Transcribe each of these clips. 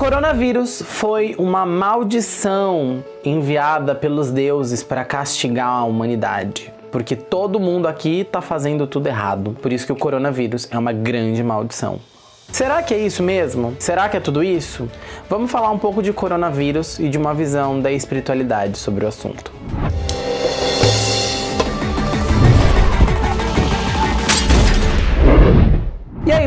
coronavírus foi uma maldição enviada pelos deuses para castigar a humanidade. Porque todo mundo aqui está fazendo tudo errado. Por isso que o coronavírus é uma grande maldição. Será que é isso mesmo? Será que é tudo isso? Vamos falar um pouco de coronavírus e de uma visão da espiritualidade sobre o assunto.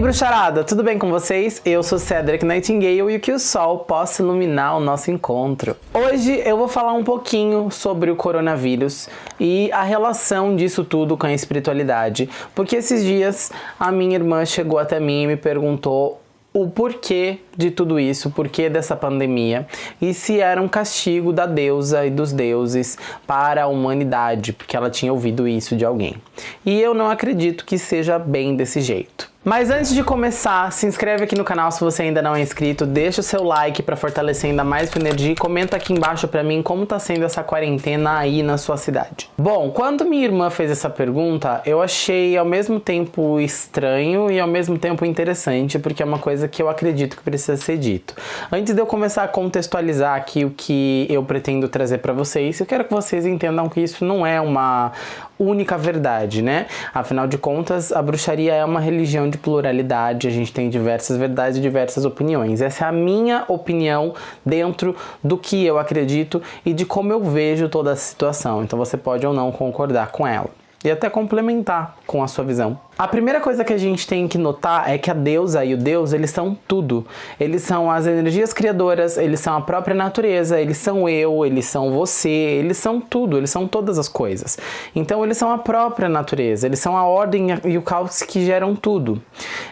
Bruxarada, tudo bem com vocês? Eu sou Cedric Nightingale e que o sol possa iluminar o nosso encontro. Hoje eu vou falar um pouquinho sobre o coronavírus e a relação disso tudo com a espiritualidade, porque esses dias a minha irmã chegou até mim e me perguntou o porquê de tudo isso, o porquê dessa pandemia e se era um castigo da deusa e dos deuses para a humanidade, porque ela tinha ouvido isso de alguém. E eu não acredito que seja bem desse jeito. Mas antes de começar, se inscreve aqui no canal se você ainda não é inscrito, deixa o seu like para fortalecer ainda mais o energia e comenta aqui embaixo para mim como tá sendo essa quarentena aí na sua cidade. Bom, quando minha irmã fez essa pergunta, eu achei ao mesmo tempo estranho e ao mesmo tempo interessante, porque é uma coisa que eu acredito que precisa ser dito. Antes de eu começar a contextualizar aqui o que eu pretendo trazer para vocês, eu quero que vocês entendam que isso não é uma única verdade, né? Afinal de contas, a bruxaria é uma religião de pluralidade, a gente tem diversas verdades e diversas opiniões. Essa é a minha opinião dentro do que eu acredito e de como eu vejo toda a situação. Então você pode ou não concordar com ela e até complementar com a sua visão. A primeira coisa que a gente tem que notar é que a deusa e o deus, eles são tudo. Eles são as energias criadoras, eles são a própria natureza, eles são eu, eles são você, eles são tudo, eles são todas as coisas. Então eles são a própria natureza, eles são a ordem e o caos que geram tudo.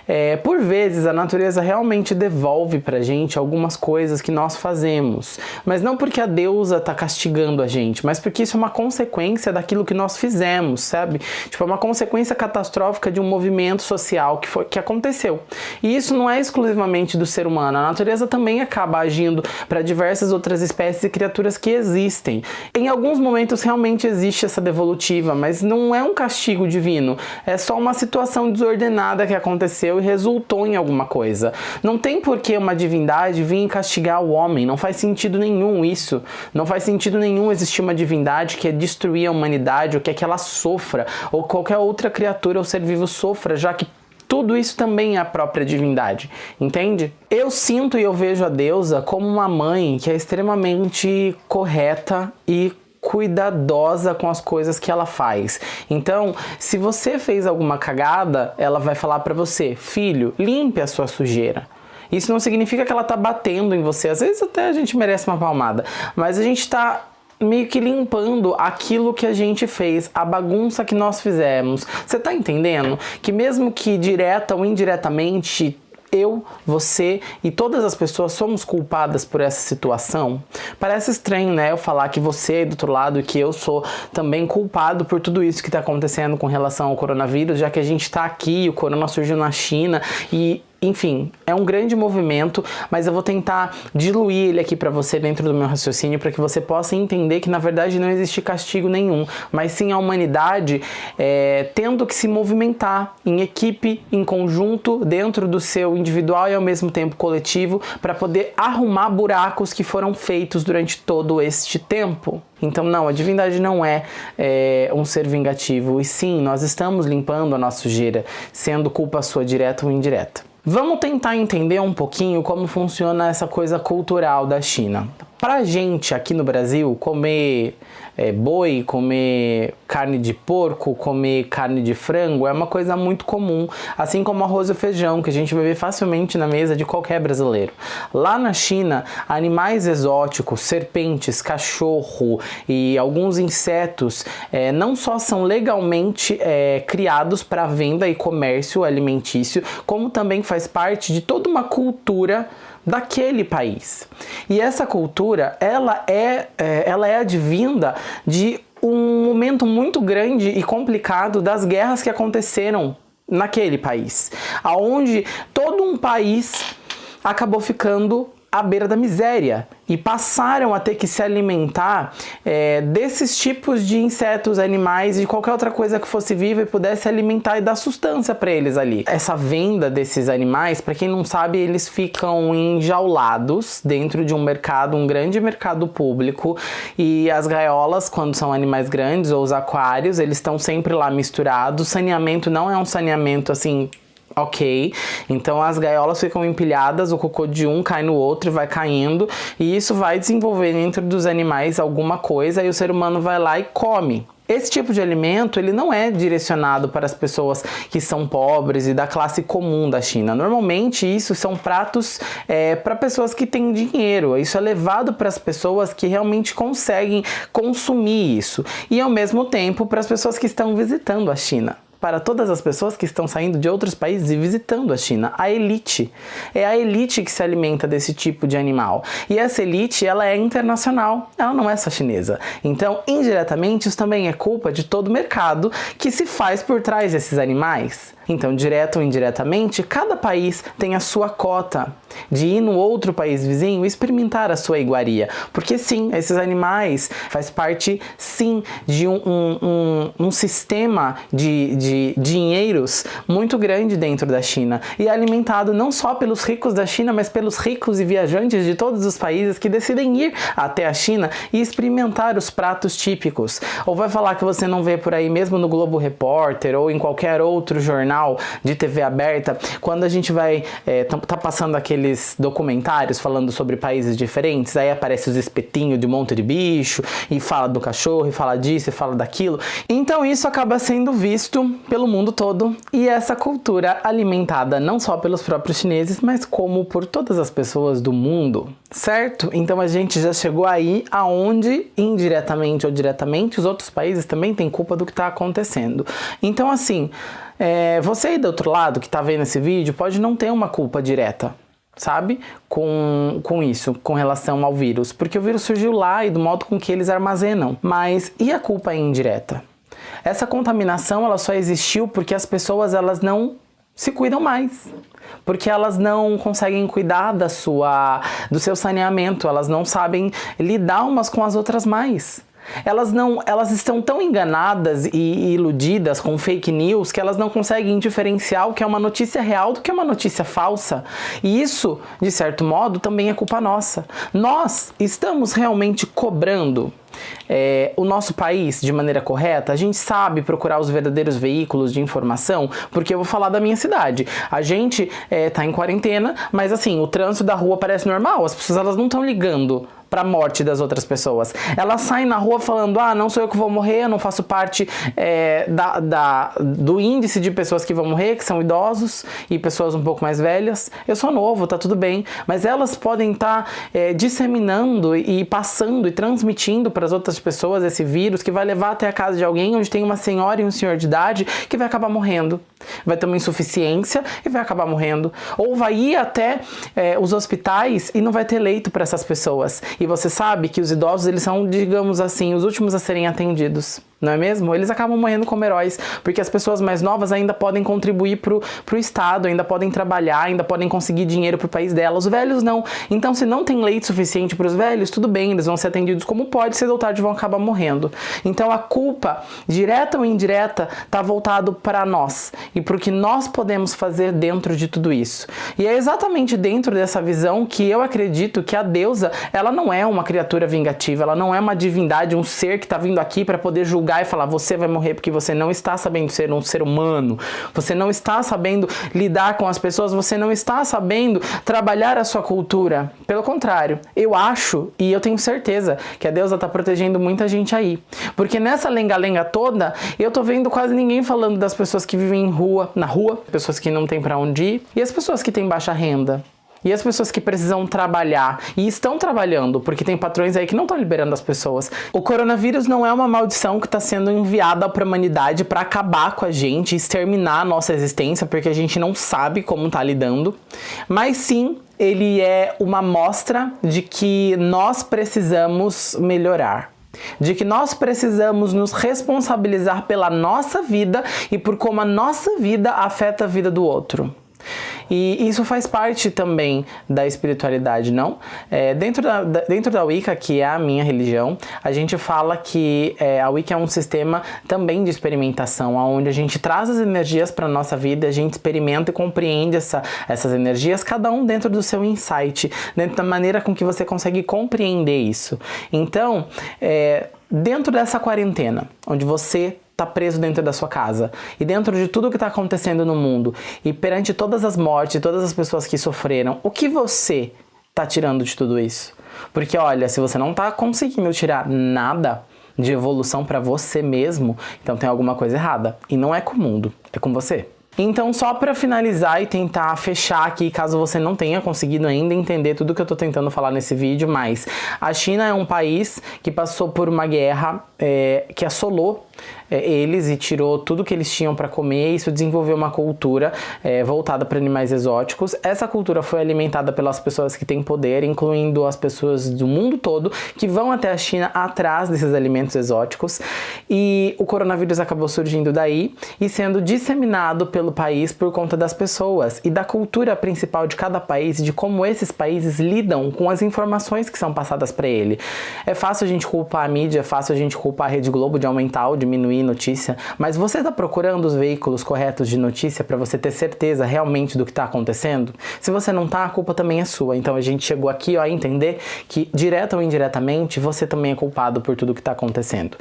É, por vezes a natureza realmente devolve pra gente algumas coisas que nós fazemos, mas não porque a deusa tá castigando a gente, mas porque isso é uma consequência daquilo que nós fizemos, sabe? Tipo, é uma consequência catastrófica de um movimento social que, foi, que aconteceu. E isso não é exclusivamente do ser humano, a natureza também acaba agindo para diversas outras espécies e criaturas que existem. Em alguns momentos realmente existe essa devolutiva, mas não é um castigo divino, é só uma situação desordenada que aconteceu e resultou em alguma coisa. Não tem por que uma divindade vir castigar o homem, não faz sentido nenhum isso. Não faz sentido nenhum existir uma divindade que é destruir a humanidade ou quer que ela sofra, ou qualquer outra criatura ou ser vivo vivo sofra, já que tudo isso também é a própria divindade, entende? Eu sinto e eu vejo a deusa como uma mãe que é extremamente correta e cuidadosa com as coisas que ela faz. Então, se você fez alguma cagada, ela vai falar para você, filho, limpe a sua sujeira. Isso não significa que ela tá batendo em você. Às vezes até a gente merece uma palmada, mas a gente tá meio que limpando aquilo que a gente fez, a bagunça que nós fizemos. Você tá entendendo? Que mesmo que direta ou indiretamente eu, você e todas as pessoas somos culpadas por essa situação? Parece estranho, né? Eu falar que você do outro lado que eu sou também culpado por tudo isso que está acontecendo com relação ao coronavírus, já que a gente está aqui, o corona surgiu na China e enfim, é um grande movimento, mas eu vou tentar diluir ele aqui para você dentro do meu raciocínio para que você possa entender que na verdade não existe castigo nenhum, mas sim a humanidade é, tendo que se movimentar em equipe, em conjunto, dentro do seu individual e ao mesmo tempo coletivo, para poder arrumar buracos que foram feitos durante todo este tempo. Então, não, a divindade não é, é, um ser vingativo, e sim, nós estamos limpando a nossa sujeira, sendo culpa sua direta ou indireta. Vamos tentar entender um pouquinho como funciona essa coisa cultural da China. Pra gente aqui no Brasil, comer é, boi, comer carne de porco, comer carne de frango é uma coisa muito comum, assim como arroz e feijão, que a gente vai ver facilmente na mesa de qualquer brasileiro. Lá na China, animais exóticos, serpentes, cachorro e alguns insetos é, não só são legalmente é, criados para venda e comércio alimentício, como também faz parte de toda uma cultura daquele país. E essa cultura, ela é, é, ela é advinda de um momento muito grande e complicado das guerras que aconteceram naquele país, aonde todo um país acabou ficando à beira da miséria e passaram a ter que se alimentar é, desses tipos de insetos, animais e qualquer outra coisa que fosse viva e pudesse alimentar e dar sustância para eles ali. Essa venda desses animais, para quem não sabe, eles ficam enjaulados dentro de um mercado, um grande mercado público e as gaiolas, quando são animais grandes ou os aquários, eles estão sempre lá misturados. O saneamento não é um saneamento assim ok. Então as gaiolas ficam empilhadas, o cocô de um cai no outro e vai caindo, e isso vai desenvolver dentro dos animais alguma coisa e o ser humano vai lá e come. Esse tipo de alimento ele não é direcionado para as pessoas que são pobres e da classe comum da China. Normalmente isso são pratos é, para pessoas que têm dinheiro. Isso é levado para as pessoas que realmente conseguem consumir isso e ao mesmo tempo para as pessoas que estão visitando a China para todas as pessoas que estão saindo de outros países e visitando a China, a elite. É a elite que se alimenta desse tipo de animal. E essa elite, ela é internacional, ela não é só chinesa. Então, indiretamente, isso também é culpa de todo o mercado que se faz por trás desses animais. Então, direto ou indiretamente, cada país tem a sua cota de ir no outro país vizinho e experimentar a sua iguaria. Porque sim, esses animais faz parte sim de um, um, um, um sistema de, de dinheiros muito grande dentro da China e é alimentado não só pelos ricos da China, mas pelos ricos e viajantes de todos os países que decidem ir até a China e experimentar os pratos típicos. Ou vai falar que você não vê por aí mesmo no Globo Repórter ou em qualquer outro jornal de TV aberta, quando a gente vai é, tá, passando aqueles documentários falando sobre países diferentes, aí aparece os espetinhos de monte de bicho e fala do cachorro e fala disso e fala daquilo. Então isso acaba sendo visto pelo mundo todo e essa cultura alimentada não só pelos próprios chineses, mas como por todas as pessoas do mundo, certo? Então a gente já chegou aí aonde indiretamente ou diretamente os outros países também têm culpa do que está acontecendo. Então assim, é, você aí do outro lado que está vendo esse vídeo pode não ter uma culpa direta, sabe? Com, com isso, com relação ao vírus, porque o vírus surgiu lá e do modo com que eles armazenam. Mas e a culpa é indireta? Essa contaminação ela só existiu porque as pessoas elas não se cuidam mais porque elas não conseguem cuidar da sua, do seu saneamento, elas não sabem lidar umas com as outras mais. Elas não, elas estão tão enganadas e iludidas com fake news que elas não conseguem diferenciar o que é uma notícia real do que é uma notícia falsa. E isso, de certo modo, também é culpa nossa. Nós estamos realmente cobrando é, o nosso país de maneira correta, a gente sabe procurar os verdadeiros veículos de informação, porque eu vou falar da minha cidade. A gente é, tá em quarentena, mas assim, o trânsito da rua parece normal, as pessoas elas não estão ligando para a morte das outras pessoas. Elas saem na rua falando, ah, não sou eu que vou morrer, eu não faço parte é, da, da, do índice de pessoas que vão morrer, que são idosos e pessoas um pouco mais velhas. Eu sou novo, tá tudo bem. Mas elas podem estar tá, é, disseminando e passando e transmitindo para as outras pessoas esse vírus que vai levar até a casa de alguém onde tem uma senhora e um senhor de idade que vai acabar morrendo. Vai ter uma insuficiência e vai acabar morrendo. Ou vai ir até é, os hospitais e não vai ter leito para essas pessoas. E você sabe que os idosos, eles são, digamos assim, os últimos a serem atendidos não é mesmo? Eles acabam morrendo como heróis, porque as pessoas mais novas ainda podem contribuir pro, pro Estado, ainda podem trabalhar, ainda podem conseguir dinheiro pro país delas. Os velhos não. Então, se não tem leite suficiente para os velhos, tudo bem, eles vão ser atendidos como pode, cedo ou tarde vão acabar morrendo. Então, a culpa, direta ou indireta, tá voltado para nós e pro que nós podemos fazer dentro de tudo isso. E é exatamente dentro dessa visão que eu acredito que a deusa, ela não é uma criatura vingativa, ela não é uma divindade, um ser que está vindo aqui para poder julgar julgar e falar você vai morrer porque você não está sabendo ser um ser humano, você não está sabendo lidar com as pessoas, você não está sabendo trabalhar a sua cultura. Pelo contrário, eu acho e eu tenho certeza que a deusa está protegendo muita gente aí. Porque nessa lenga-lenga toda, eu tô vendo quase ninguém falando das pessoas que vivem em rua, na rua, pessoas que não têm para onde ir e as pessoas que têm baixa renda. E as pessoas que precisam trabalhar e estão trabalhando, porque tem patrões aí que não estão liberando as pessoas. O coronavírus não é uma maldição que está sendo enviada para a humanidade para acabar com a gente, exterminar a nossa existência, porque a gente não sabe como está lidando, mas sim ele é uma mostra de que nós precisamos melhorar de que nós precisamos nos responsabilizar pela nossa vida e por como a nossa vida afeta a vida do outro. E isso faz parte também da espiritualidade, não? É, dentro, da, dentro da Wicca, que é a minha religião, a gente fala que é, a Wicca é um sistema também de experimentação, onde a gente traz as energias para nossa vida, a gente experimenta e compreende essa, essas energias, cada um dentro do seu insight, dentro da maneira com que você consegue compreender isso. Então, é, dentro dessa quarentena, onde você está preso dentro da sua casa e dentro de tudo que está acontecendo no mundo e perante todas as mortes, todas as pessoas que sofreram, o que você está tirando de tudo isso? Porque olha, se você não está conseguindo tirar nada de evolução para você mesmo, então tem alguma coisa errada. E não é com o mundo, é com você. Então, só para finalizar e tentar fechar aqui, caso você não tenha conseguido ainda entender tudo que eu tô tentando falar nesse vídeo, mas a China é um país que passou por uma guerra é, que assolou eles e tirou tudo que eles tinham para comer. Isso desenvolveu uma cultura é, voltada para animais exóticos. Essa cultura foi alimentada pelas pessoas que têm poder, incluindo as pessoas do mundo todo que vão até a China atrás desses alimentos exóticos. E o coronavírus acabou surgindo daí e sendo disseminado pelo país por conta das pessoas e da cultura principal de cada país e de como esses países lidam com as informações que são passadas para ele. É fácil a gente culpar a mídia, é fácil a gente culpar a Rede Globo de aumentar ou diminuir notícia, mas você está procurando os veículos corretos de notícia para você ter certeza realmente do que está acontecendo? Se você não está, a culpa também é sua. Então a gente chegou aqui ó, a entender que, direta ou indiretamente, você também é culpado por tudo que está acontecendo.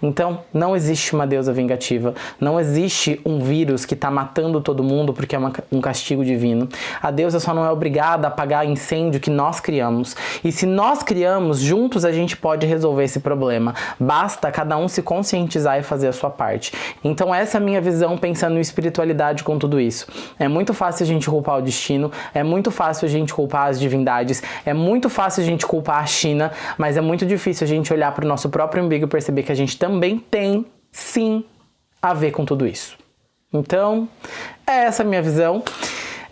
Então, não existe uma deusa vingativa, não existe um vírus que está matando todo mundo porque é uma, um castigo divino. A deusa só não é obrigada a apagar incêndio que nós criamos. E se nós criamos, juntos a gente pode resolver esse problema. Basta cada um se conscientizar e fazer a sua parte. Então essa é a minha visão pensando em espiritualidade com tudo isso. É muito fácil a gente culpar o destino, é muito fácil a gente culpar as divindades, é muito fácil a gente culpar a China, mas é muito difícil a gente olhar para o nosso próprio umbigo e perceber que a gente também tem, sim, a ver com tudo isso. Então, é essa a minha visão.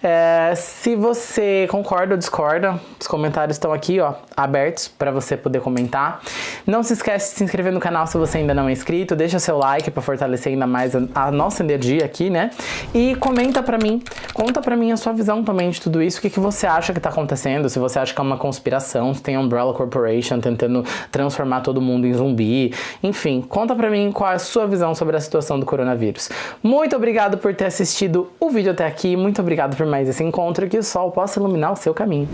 É, se você concorda ou discorda, os comentários estão aqui, ó, abertos para você poder comentar. Não se esquece de se inscrever no canal se você ainda não é inscrito, deixa seu like para fortalecer ainda mais a, a, nossa energia aqui, né? E comenta para mim, conta para mim a sua visão também de tudo isso, o que, que você acha que tá acontecendo, se você acha que é uma conspiração, se tem Umbrella Corporation tentando transformar todo mundo em zumbi, enfim, conta para mim qual é a sua visão sobre a situação do coronavírus. Muito obrigado por ter assistido o vídeo até aqui, muito obrigado por mais esse encontro que o sol possa iluminar o seu caminho.